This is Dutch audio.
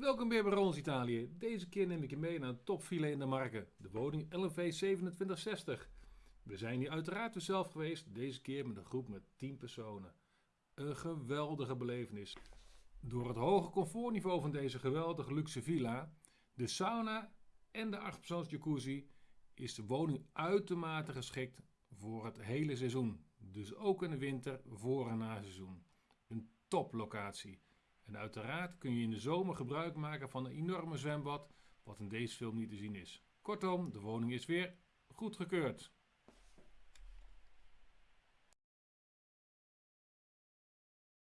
Welkom bij Barons Italië. Deze keer neem ik je mee naar een topvilla in de Marken, de woning LV 2760. We zijn hier uiteraard weer zelf geweest, deze keer met een groep met 10 personen. Een geweldige belevenis. Door het hoge comfortniveau van deze geweldige luxe villa, de sauna en de 8 jacuzzi is de woning uitermate geschikt voor het hele seizoen. Dus ook in de winter voor en na seizoen. Een toplocatie. En uiteraard kun je in de zomer gebruik maken van een enorme zwembad, wat in deze film niet te zien is. Kortom, de woning is weer goedgekeurd.